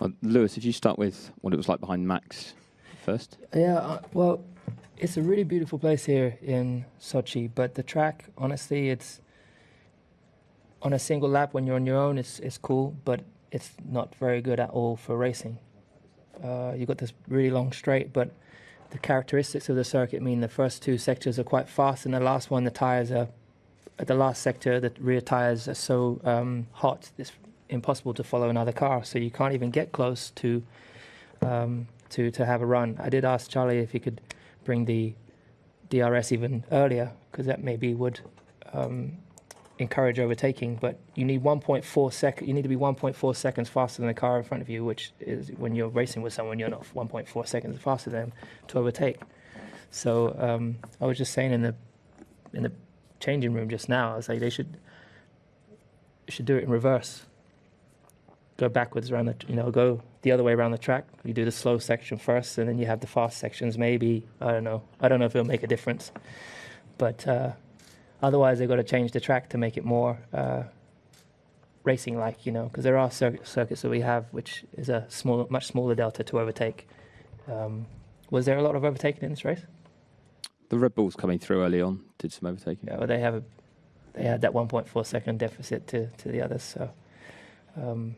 Uh, Lewis, if you start with what it was like behind Max first. Yeah, uh, well, it's a really beautiful place here in Sochi, but the track, honestly, it's on a single lap when you're on your own, it's it's cool, but it's not very good at all for racing. Uh, you've got this really long straight, but the characteristics of the circuit mean the first two sectors are quite fast, and the last one, the tires are at the last sector, the rear tires are so um, hot, it's impossible to follow another car. So you can't even get close to um, to to have a run. I did ask Charlie if he could bring the DRS even earlier, because that maybe would um, encourage overtaking. But you need 1.4 sec. You need to be 1.4 seconds faster than the car in front of you, which is when you're racing with someone, you're not 1.4 seconds faster than them to overtake. So um, I was just saying in the in the changing room just now. I was like, they should should do it in reverse. Go backwards around the, you know, go the other way around the track. You do the slow section first, and then you have the fast sections. Maybe I don't know. I don't know if it'll make a difference, but uh, otherwise they've got to change the track to make it more uh, racing-like. You know, because there are cir- circuits that we have which is a small, much smaller delta to overtake. Um, was there a lot of overtaking in this race? The Red Bulls coming through early on did some overtaking. Yeah, well, they have a, they had that 1.4 second deficit to, to the others. So, um,